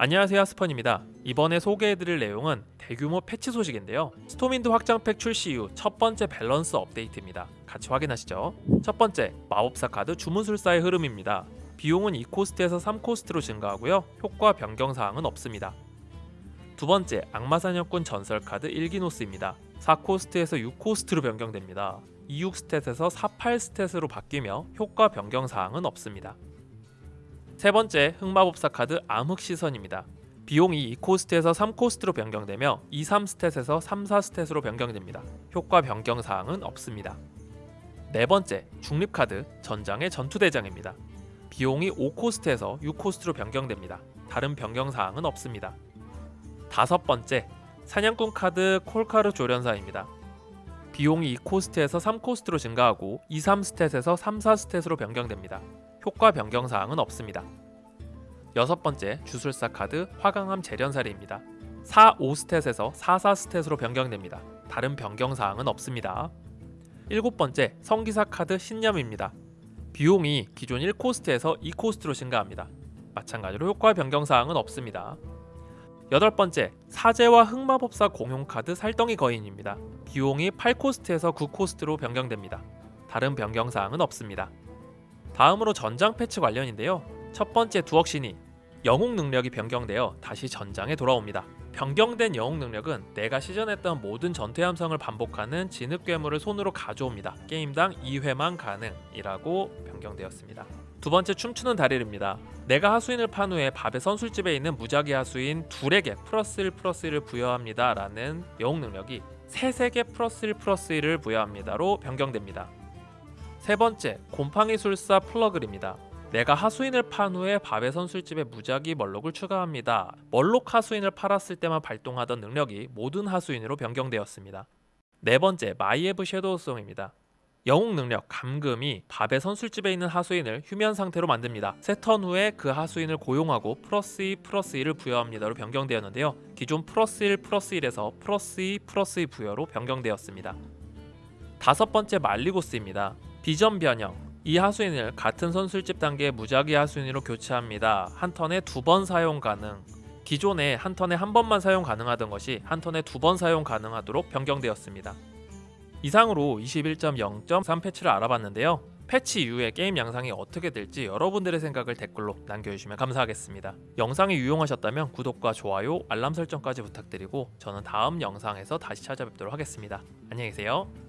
안녕하세요 스펀입니다. 이번에 소개해드릴 내용은 대규모 패치 소식인데요. 스톰윈드 확장팩 출시 이후 첫 번째 밸런스 업데이트입니다. 같이 확인하시죠. 첫 번째, 마법사 카드 주문술사의 흐름입니다. 비용은 2cost에서 3cost로 증가하고요. 효과 변경 사항은 없습니다. 두 번째, 악마사냥꾼 전설 카드 일기노스입니다. 4cost에서 6cost로 변경됩니다. 26 stat에서 48 stat으로 바뀌며 효과 변경 사항은 없습니다. 세 번째, 흑마법사 카드 암흑 시선입니다. 비용이 2cost에서 3cost로 변경되며 2, 3stat에서 3, 4stat으로 변경됩니다. 효과 변경 사항은 없습니다. 네 번째, 중립 카드 전장의 전투대장입니다. 비용이 5cost에서 6cost로 변경됩니다. 다른 변경 사항은 없습니다. 다섯 번째, 사냥꾼 카드 콜카르 조련사입니다. 비용이 2cost에서 3cost로 증가하고 2, 3stat에서 3, 4stat으로 변경됩니다. 효과 변경 사항은 없습니다. 여섯 번째, 주술사 카드 화강암 재련사리입니다. 4, 5스탯에서 4, 4스탯으로 변경됩니다. 다른 변경 사항은 없습니다. 일곱 번째, 성기사 카드 신념입니다. 비용이 기존 1코스트에서 2코스트로 증가합니다. 마찬가지로 효과 변경 사항은 없습니다. 여덟 번째, 사제와 흑마법사 공용 카드 살덩이 거인입니다. 비용이 8코스트에서 9코스트로 변경됩니다. 다른 변경 사항은 없습니다. 다음으로 전장 패치 관련인데요. 첫 번째 두억시니 영웅 능력이 변경되어 다시 전장에 돌아옵니다. 변경된 영웅 능력은 내가 시전했던 모든 전투 함성을 반복하는 진흙 괴물을 손으로 가져옵니다. 게임당 2회만 가능이라고 변경되었습니다. 두 번째 춤추는 다리입니다. 내가 하수인을 판 후에 밥의 선술집에 있는 무작위 하수인 둘에게 플러스 1 플러스 1을 부여합니다 라는 영웅 능력이 셋에게 플러스 1 플러스 1을 부여합니다로 변경됩니다. 세 번째 곰팡이 술사 플러글입니다. 내가 하수인을 판 후에 밥의 선술집에 무작위 멀록을 추가합니다. 멀록 하수인을 팔았을 때만 발동하던 능력이 모든 하수인으로 변경되었습니다. 네 번째 마이에브 섀도우송입니다. 영웅 능력 감금이 밥의 선술집에 있는 하수인을 휴면 상태로 만듭니다. 세 턴 후에 그 하수인을 고용하고 플러스 2 플러스 1을 부여합니다로 변경되었는데요. 기존 플러스 1 플러스 1에서 플러스 2 플러스 2 부여로 변경되었습니다. 다섯 번째 말리고스입니다. 비전 변형 이 하수인을 같은 선술집 단계의 무작위 하수인으로 교체합니다. 한 턴에 두 번 사용 가능. 기존에 한 턴에 한 번만 사용 가능하던 것이 한 턴에 두 번 사용 가능하도록 변경되었습니다. 이상으로 21.0.3 패치를 알아봤는데요. 패치 이후에 게임 양상이 어떻게 될지 여러분들의 생각을 댓글로 남겨주시면 감사하겠습니다. 영상이 유용하셨다면 구독과 좋아요, 알람 설정까지 부탁드리고 저는 다음 영상에서 다시 찾아뵙도록 하겠습니다. 안녕히 계세요.